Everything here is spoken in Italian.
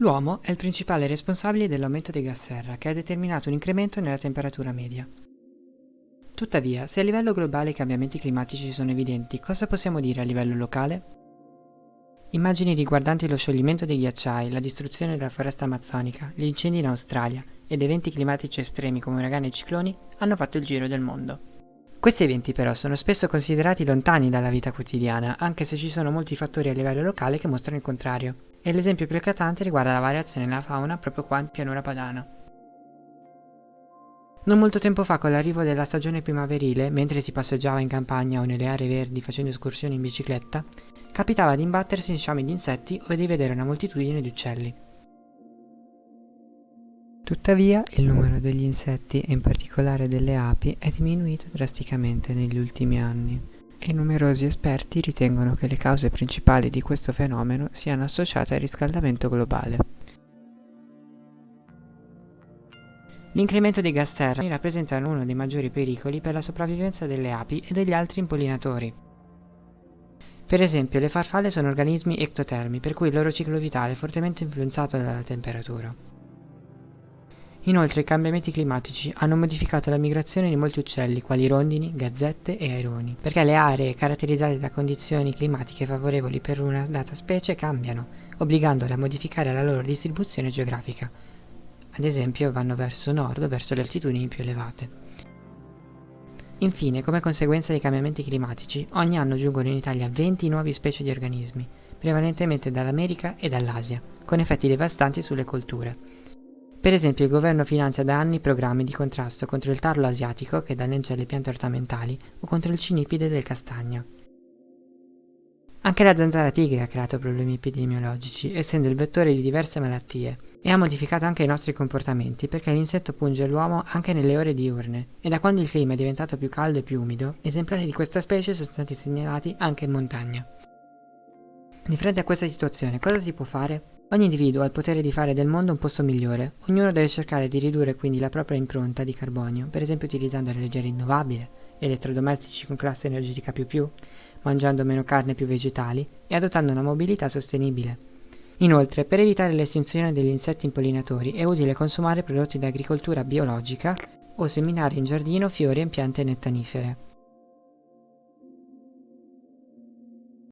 L'uomo è il principale responsabile dell'aumento dei gas serra, che ha determinato un incremento nella temperatura media. Tuttavia, se a livello globale i cambiamenti climatici sono evidenti, cosa possiamo dire a livello locale? Immagini riguardanti lo scioglimento dei ghiacciai, la distruzione della foresta amazzonica, gli incendi in Australia ed eventi climatici estremi come uragani e cicloni hanno fatto il giro del mondo. Questi eventi però sono spesso considerati lontani dalla vita quotidiana, anche se ci sono molti fattori a livello locale che mostrano il contrario, e l'esempio più eclatante riguarda la variazione nella fauna proprio qua in pianura padana. Non molto tempo fa, con l'arrivo della stagione primaverile, mentre si passeggiava in campagna o nelle aree verdi facendo escursioni in bicicletta, capitava di imbattersi in sciami di insetti o di vedere una moltitudine di uccelli. Tuttavia, il numero degli insetti, e in particolare delle api, è diminuito drasticamente negli ultimi anni e numerosi esperti ritengono che le cause principali di questo fenomeno siano associate al riscaldamento globale. L'incremento dei gas serra rappresenta uno dei maggiori pericoli per la sopravvivenza delle api e degli altri impollinatori. Per esempio, le farfalle sono organismi ectotermi, per cui il loro ciclo vitale è fortemente influenzato dalla temperatura. Inoltre i cambiamenti climatici hanno modificato la migrazione di molti uccelli, quali rondini, gazzette e aironi, perché le aree caratterizzate da condizioni climatiche favorevoli per una data specie cambiano, obbligandole a modificare la loro distribuzione geografica. Ad esempio vanno verso nord o verso le altitudini più elevate. Infine, come conseguenza dei cambiamenti climatici, ogni anno giungono in Italia 20 nuove specie di organismi, prevalentemente dall'America e dall'Asia, con effetti devastanti sulle colture. Per esempio il governo finanzia da anni programmi di contrasto contro il tarlo asiatico che danneggia le piante ornamentali o contro il cinipide del castagno. Anche la zanzara tigre ha creato problemi epidemiologici, essendo il vettore di diverse malattie, e ha modificato anche i nostri comportamenti perché l'insetto punge l'uomo anche nelle ore diurne e da quando il clima è diventato più caldo e più umido, esemplari di questa specie sono stati segnalati anche in montagna. Di fronte a questa situazione cosa si può fare? Ogni individuo ha il potere di fare del mondo un posto migliore, ognuno deve cercare di ridurre quindi la propria impronta di carbonio, per esempio utilizzando energia rinnovabile, elettrodomestici con classe energetica più, mangiando meno carne e più vegetali e adottando una mobilità sostenibile. Inoltre, per evitare l'estinzione degli insetti impollinatori è utile consumare prodotti da agricoltura biologica o seminare in giardino fiori e piante nettanifere.